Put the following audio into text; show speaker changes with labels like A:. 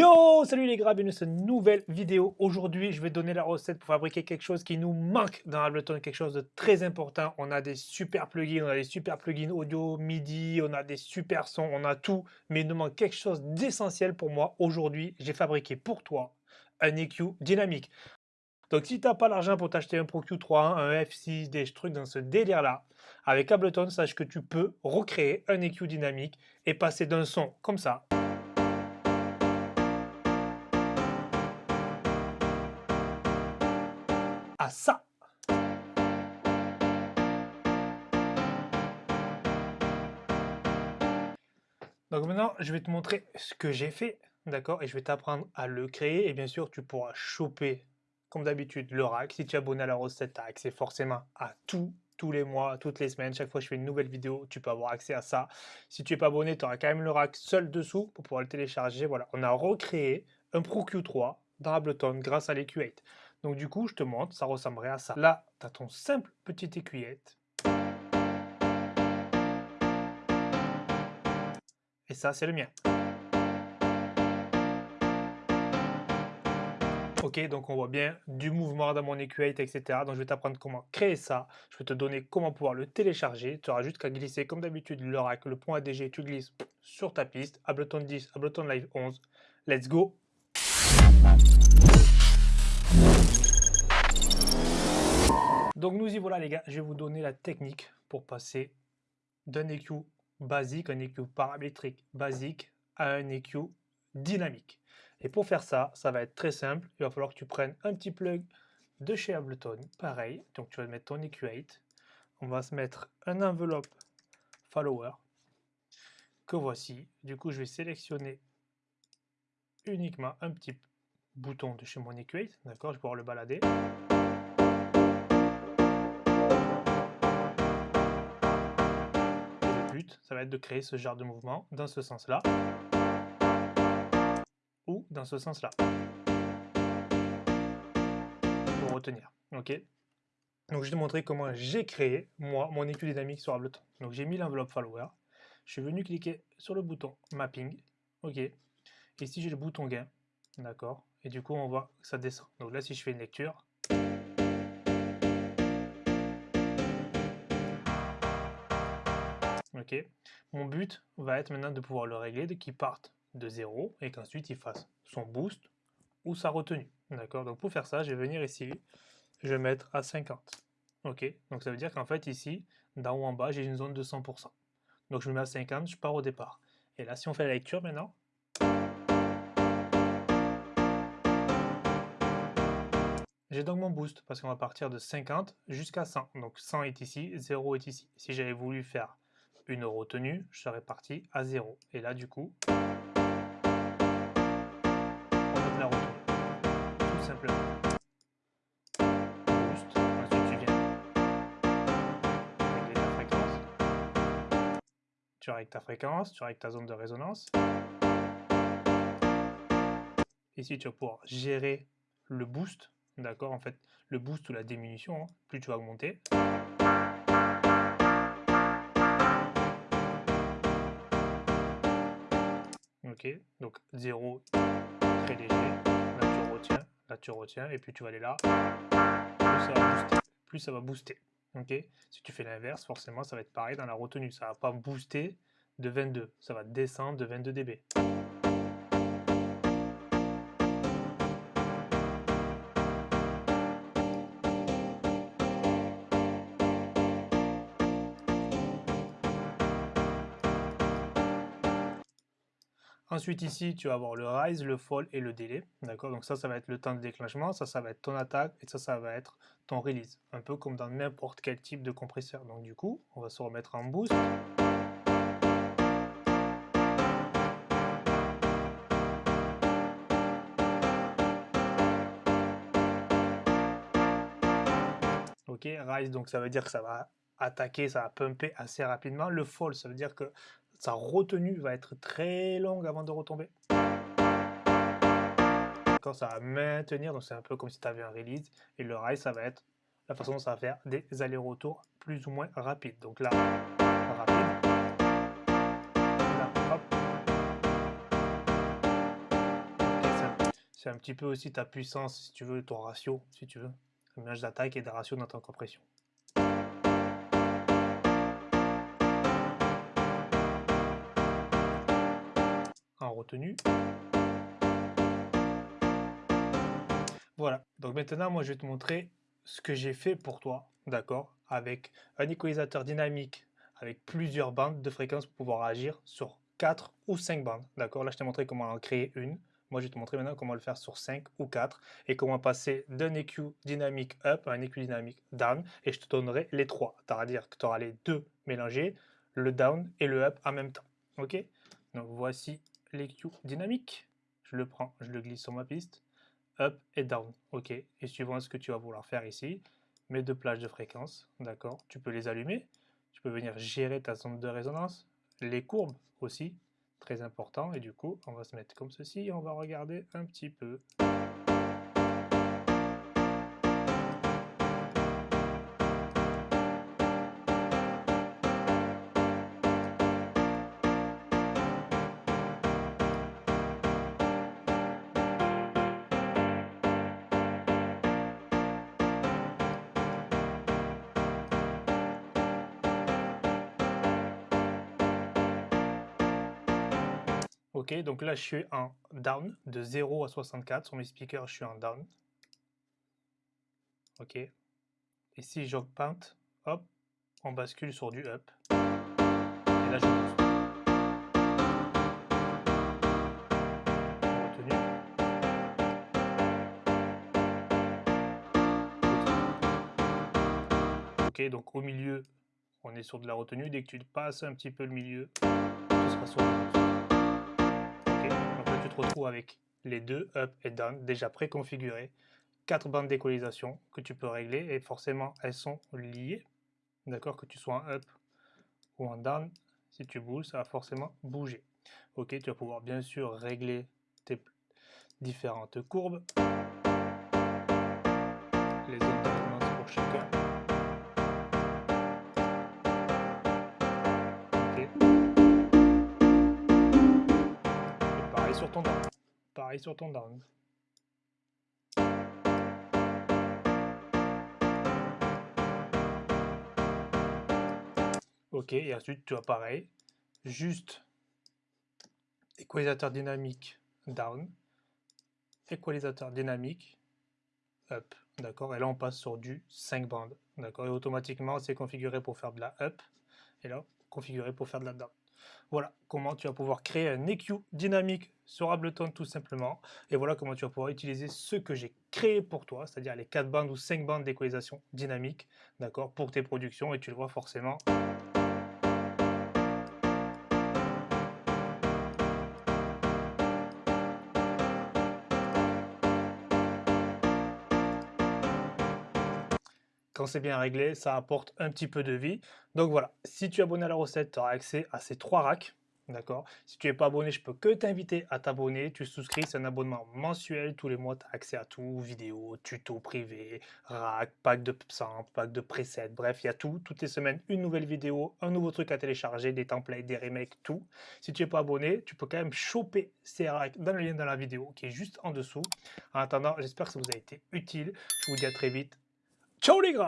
A: Yo, salut les gars, bienvenue dans cette nouvelle vidéo. Aujourd'hui, je vais donner la recette pour fabriquer quelque chose qui nous manque dans Ableton, quelque chose de très important. On a des super plugins, on a des super plugins audio, MIDI, on a des super sons, on a tout, mais il nous manque quelque chose d'essentiel pour moi. Aujourd'hui, j'ai fabriqué pour toi un EQ dynamique. Donc si tu n'as pas l'argent pour t'acheter un Pro Q3, un F6, des trucs dans ce délire-là, avec Ableton, sache que tu peux recréer un EQ dynamique et passer d'un son comme ça ça. Donc maintenant, je vais te montrer ce que j'ai fait, d'accord Et je vais t'apprendre à le créer. Et bien sûr, tu pourras choper, comme d'habitude, le rack. Si tu es abonné à la recette, tu as accès forcément à tout, tous les mois, toutes les semaines. Chaque fois que je fais une nouvelle vidéo, tu peux avoir accès à ça. Si tu n'es pas abonné, tu auras quand même le rack seul dessous pour pouvoir le télécharger. Voilà, on a recréé un Pro Q3 dans Ableton grâce à l'EQ8. Donc du coup, je te montre, ça ressemblerait à ça. Là, tu as ton simple petite écuyette. Et ça, c'est le mien. Ok, donc on voit bien du mouvement dans mon EQ8, etc. Donc je vais t'apprendre comment créer ça. Je vais te donner comment pouvoir le télécharger. Tu auras juste qu'à glisser comme d'habitude le rack, le point ADG, tu glisses sur ta piste. Ableton 10, Ableton Live 11. Let's go Donc nous y voilà les gars, je vais vous donner la technique pour passer d'un EQ basique, un EQ paramétrique basique à un EQ dynamique. Et pour faire ça, ça va être très simple, il va falloir que tu prennes un petit plug de chez Ableton, pareil, donc tu vas mettre ton EQ8, on va se mettre un enveloppe follower que voici, du coup je vais sélectionner uniquement un petit bouton de chez mon EQ8, d'accord, je vais pouvoir le balader. Ça va être de créer ce genre de mouvement dans ce sens-là ou dans ce sens-là pour retenir. Ok? Donc je vais te montrer comment j'ai créé moi mon étude dynamique sur Ableton. Donc j'ai mis l'enveloppe follower, je suis venu cliquer sur le bouton mapping, ok? Ici j'ai le bouton gain, d'accord? Et du coup on voit que ça descend. Donc là si je fais une lecture, Mon but va être maintenant de pouvoir le régler, qu'il parte de 0 et qu'ensuite il fasse son boost ou sa retenue. D'accord? Donc pour faire ça, je vais venir ici, je vais mettre à 50. Ok? Donc ça veut dire qu'en fait ici, d'en haut en bas, j'ai une zone de 100%. Donc je me mets à 50, je pars au départ. Et là, si on fait la lecture maintenant, J'ai donc mon boost parce qu'on va partir de 50 jusqu'à 100. Donc 100 est ici, 0 est ici. Si j'avais voulu faire une retenue, je serais parti à 0. Et là, du coup, on donne la retenue. Tout simplement. Tu règles ta fréquence, tu règles ta zone de résonance. Ici, tu vas pouvoir gérer le boost. D'accord En fait, le boost ou la diminution, hein. plus tu vas augmenter. Donc 0, très léger. Là, tu retiens, là, tu retiens, et puis tu vas aller là. Plus ça va booster. Plus ça va booster. Si tu fais l'inverse, forcément, ça va être pareil dans la retenue. Ça va pas booster de 22, ça va descendre de 22 dB. Ensuite ici, tu vas avoir le rise, le fall et le délai. D'accord? Donc ça, ça va être le temps de déclenchement, ça, ça va être ton attaque et ça, ça va être ton release. Un peu comme dans n'importe quel type de compresseur. Donc du coup, on va se remettre en boost. Ok, rise, donc ça veut dire que ça va attaquer, ça va pumper assez rapidement. Le fall, ça veut dire que sa retenue va être très longue avant de retomber. Quand ça va maintenir, donc c'est un peu comme si tu avais un release, et le rise, ça va être la façon dont ça va faire des allers-retours plus ou moins rapides. Donc là, rapide. C'est un petit peu aussi ta puissance, si tu veux, ton ratio, si tu veux. Mélange d'attaque et de ratio dans ta compression. Voilà, donc maintenant moi je vais te montrer ce que j'ai fait pour toi, d'accord, avec un équalisateur dynamique avec plusieurs bandes de fréquences pour pouvoir agir sur 4 ou 5 bandes, d'accord. Là je t'ai montré comment en créer une, moi je vais te montrer maintenant comment le faire sur 5 ou 4 et comment passer d'un EQ dynamique up à un EQ dynamique down et je te donnerai les trois, c'est-à-dire que tu auras les deux mélangés, le down et le up en même temps, ok. Donc voici l'EQ dynamique, je le prends, je le glisse sur ma piste, up et down. Ok, et suivant ce que tu vas vouloir faire ici, mes deux plages de fréquence, d'accord, tu peux les allumer, tu peux venir gérer ta zone de résonance, les courbes aussi, très important, et du coup, on va se mettre comme ceci, et on va regarder un petit peu. Ok, donc là je suis en down de 0 à 64. Sur mes speakers, je suis en down. Ok. Et si j'augmente, hop, on bascule sur du up. Et là je booste. Ok, donc au milieu, on est sur de la retenue. Dès que tu passes un petit peu le milieu, tu seras sur avec les deux up et down déjà préconfigurés, quatre bandes d'équalisation que tu peux régler et forcément elles sont liées. D'accord, que tu sois en up ou en down, si tu bouges, ça va forcément bouger. Ok, tu vas pouvoir bien sûr régler tes différentes courbes, sur ton down. Pareil sur ton down. Ok, et ensuite tu as pareil, juste équalisateur dynamique down, équalisateur dynamique up, d'accord? Et là on passe sur du 5 bandes, d'accord? Et automatiquement c'est configuré pour faire de la up, et là configuré pour faire de la down. Voilà comment tu vas pouvoir créer un EQ dynamique sur Ableton tout simplement. Et voilà comment tu vas pouvoir utiliser ce que j'ai créé pour toi, c'est-à-dire les 4 bandes ou 5 bandes d'équalisation dynamique, d'accord, pour tes productions. Et tu le vois forcément quand c'est bien réglé, ça apporte un petit peu de vie. Donc voilà, si tu es abonné à la recette, tu auras accès à ces trois racks. D'accord? Si tu n'es pas abonné, je peux que t'inviter à t'abonner. Tu souscris, c'est un abonnement mensuel. Tous les mois, tu as accès à tout vidéos, tutos privés, rack, pack de samples, pack de presets. Bref, il y a tout. Toutes les semaines, une nouvelle vidéo, un nouveau truc à télécharger, des templates, des remakes, tout. Si tu n'es pas abonné, tu peux quand même choper ces racks dans le lien dans la vidéo qui est juste en dessous. En attendant, j'espère que ça vous a été utile. Je vous dis à très vite 調理が。